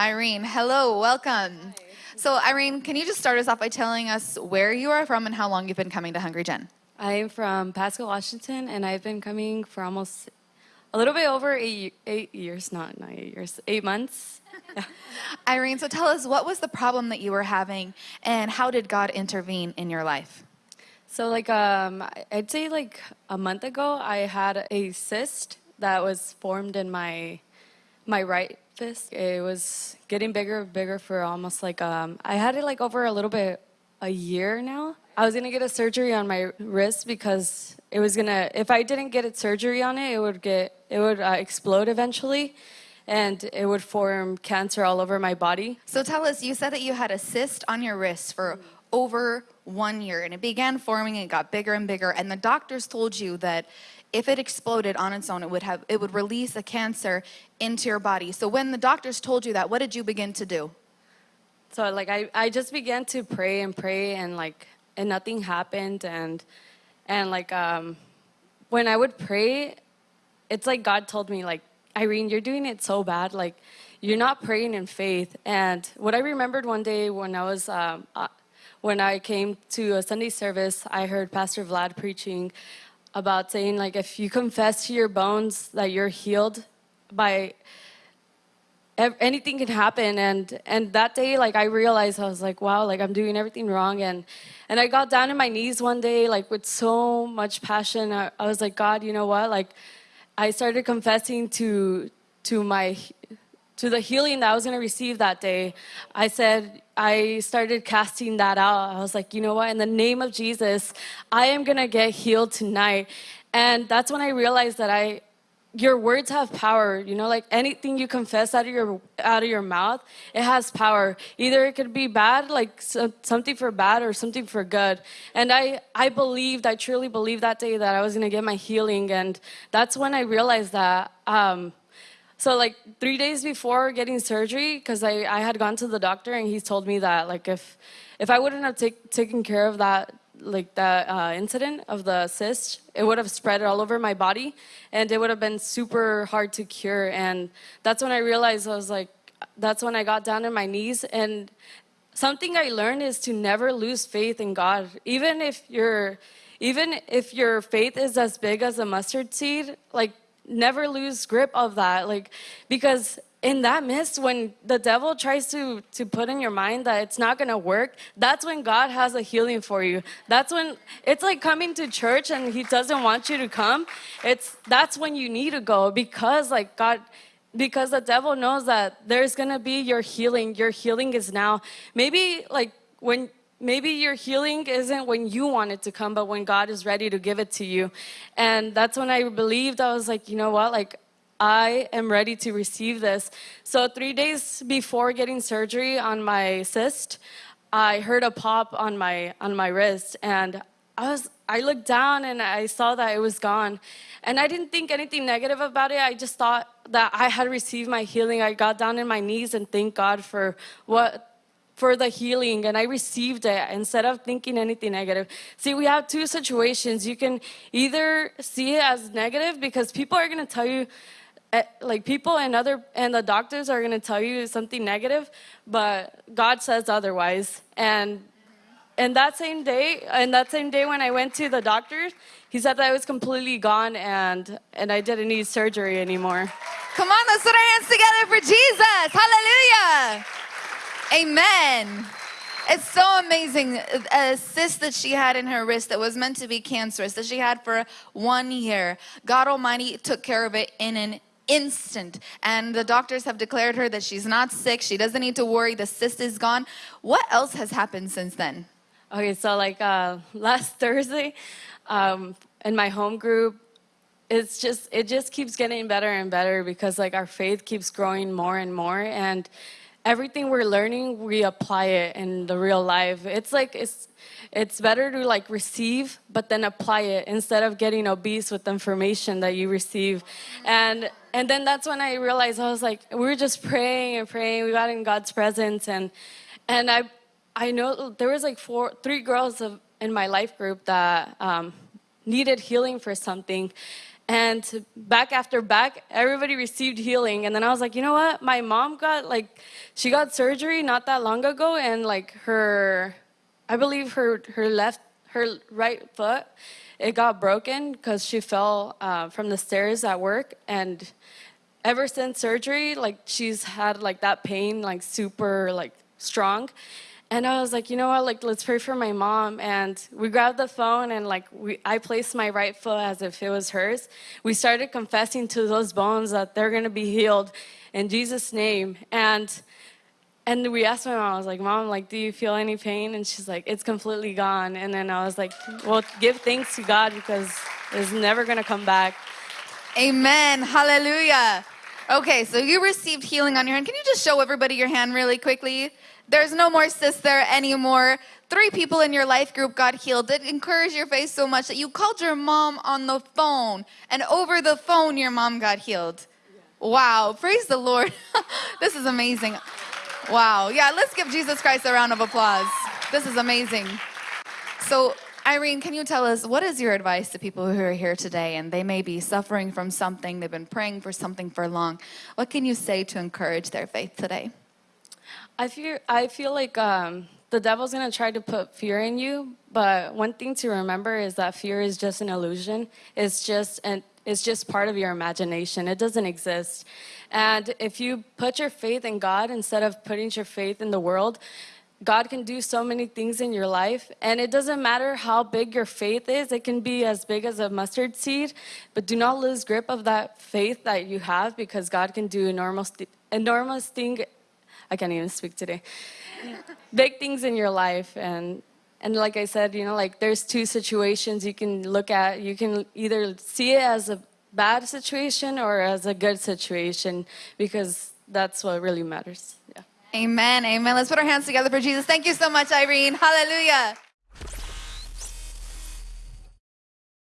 Irene. Hello, welcome. So, Irene, can you just start us off by telling us where you are from and how long you've been coming to Hungry Gen? I'm from Pasco, Washington, and I've been coming for almost a little bit over eight, eight years, not, not eight years, eight months. Irene, so tell us what was the problem that you were having and how did God intervene in your life? So, like, um, I'd say like a month ago, I had a cyst that was formed in my my right It was getting bigger, and bigger for almost like um, I had it like over a little bit a year now. I was gonna get a surgery on my wrist because it was gonna. If I didn't get a surgery on it, it would get it would uh, explode eventually, and it would form cancer all over my body. So tell us, you said that you had a cyst on your wrist for over one year and it began forming and it got bigger and bigger and the doctors told you that if it exploded on its own it would have it would release a cancer into your body. So when the doctors told you that what did you begin to do? So like i, I just began to pray and pray and like and nothing happened and and like um when i would pray it's like god told me like irene you're doing it so bad like you're not praying in faith. And what i remembered one day when i was um, uh, when I came to a Sunday service, I heard Pastor Vlad preaching about saying like if you confess to your bones that you're healed by anything can happen. And and that day like i realized i was like wow like i'm doing everything wrong. And and i got down on my knees one day like with so much passion. I, I was like god you know what? Like i started confessing to to my to the healing that I was going to receive that day, I said, I started casting that out. I was like, you know what? In the name of Jesus, I am going to get healed tonight. And that's when I realized that I, your words have power you know like anything you confess out of your out of your mouth it has power either it could be bad like so, something for bad or something for good and i i believed i truly believed that day that i was going to get my healing and that's when i realized that um, so like three days before getting surgery, because I, I had gone to the doctor and he told me that like if if I wouldn't have take, taken care of that like that uh, incident of the cyst, it would have spread all over my body, and it would have been super hard to cure. And that's when I realized I was like, that's when I got down on my knees. And something I learned is to never lose faith in God, even if your even if your faith is as big as a mustard seed. Like never lose grip of that like because in that mist, when the devil tries to to put in your mind that it's not going to work that's when god has a healing for you. That's when it's like coming to church and he doesn't want you to come. It's that's when you need to go because like god because the devil knows that there's going to be your healing. Your healing is now. Maybe like when maybe your healing isn't when you want it to come, but when God is ready to give it to you. And that's when I believed, I was like, you know what? Like, I am ready to receive this. So, three days before getting surgery on my cyst, I heard a pop on my on my wrist, and I was I looked down and I saw that it was gone, and I didn't think anything negative about it. I just thought that I had received my healing. I got down on my knees and thanked God for what for the healing and I received it instead of thinking anything negative. See, we have two situations. You can either see it as negative because people are going to tell you eh, like people and other and the doctors are going to tell you something negative, but God says otherwise. And and that same day, and that same day when I went to the doctor, he said that I was completely gone and and I didn't need surgery anymore. Come on, let's put our hands together for Jesus. Hallelujah. Amen. It's so amazing. A cyst that she had in her wrist that was meant to be cancerous, that she had for one year. God Almighty took care of it in an instant. And the doctors have declared her that she's not sick. She doesn't need to worry. The cyst is gone. What else has happened since then? Okay, so like uh, last Thursday, um, in my home group, it's just it just keeps getting better and better because like our faith keeps growing more and more and everything we're learning, we apply it in the real life. It's like it's it's better to like receive but then apply it instead of getting obese with information that you receive. And and then that's when I realized I was like we were just praying and praying. We got in God's presence and and I I know there was like four three girls of, in my life group that um, needed healing for something And back after back, everybody received healing. And then I was like, you know what? My mom got like, she got surgery not that long ago, and like her, I believe her her left, her right foot, it got broken because she fell uh, from the stairs at work. And ever since surgery, like she's had like that pain like super like strong. And I was like, you know what, like let's pray for my mom. And we grabbed the phone and like we, I placed my right foot as if it was hers. We started confessing to those bones that they're gonna be healed in Jesus' name. And and we asked my mom, I was like, Mom, like, do you feel any pain? And she's like, It's completely gone. And then I was like, Well, give thanks to God because it's never gonna come back. Amen. Hallelujah. Okay, so you received healing on your hand. Can you just show everybody your hand really quickly? There's no more sister anymore. Three people in your life group got healed. It encouraged your faith so much that you called your mom on the phone, and over the phone, your mom got healed. Wow, praise the Lord. this is amazing. Wow, yeah, let's give Jesus Christ a round of applause. This is amazing. So, Irene, can you tell us what is your advice to people who are here today and they may be suffering from something, they've been praying for something for long? What can you say to encourage their faith today? I feel I feel like um, the devil's gonna try to put fear in you, but one thing to remember is that fear is just an illusion. It's just an it's just part of your imagination. It doesn't exist. And if you put your faith in God instead of putting your faith in the world, God can do so many things in your life. And it doesn't matter how big your faith is, it can be as big as a mustard seed. But do not lose grip of that faith that you have because God can do enormous, enormous thing. I can't even speak today. big things in your life. And and like I said, you know, like there's two situations you can look at. You can either see it as a bad situation or as a good situation because that's what really matters. Yeah. Amen. Amen. Let's put our hands together for Jesus. Thank you so much, Irene. Hallelujah.